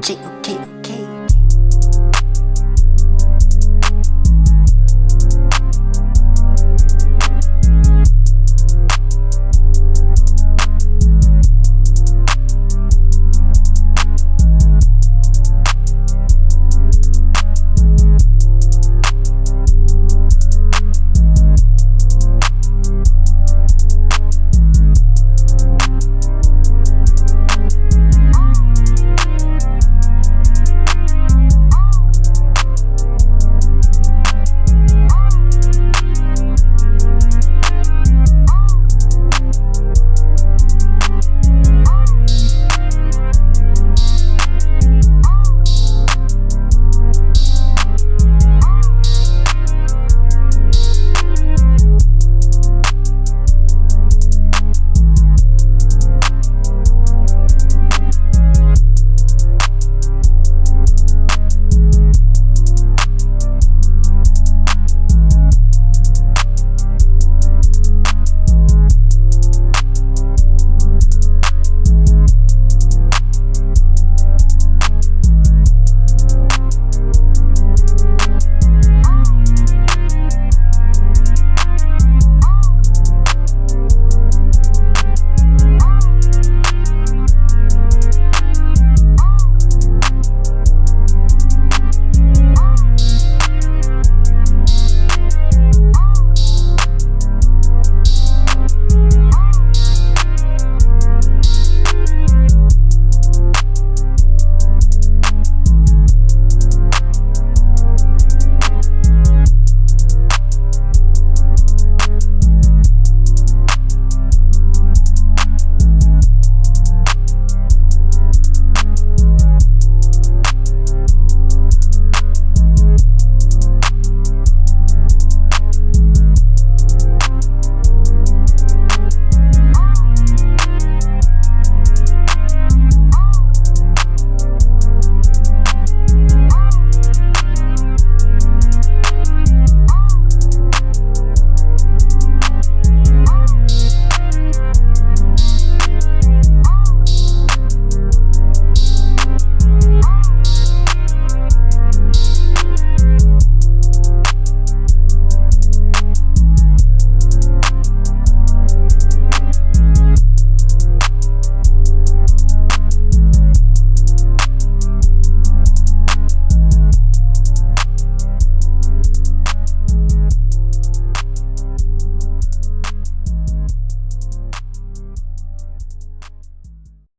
J-O-K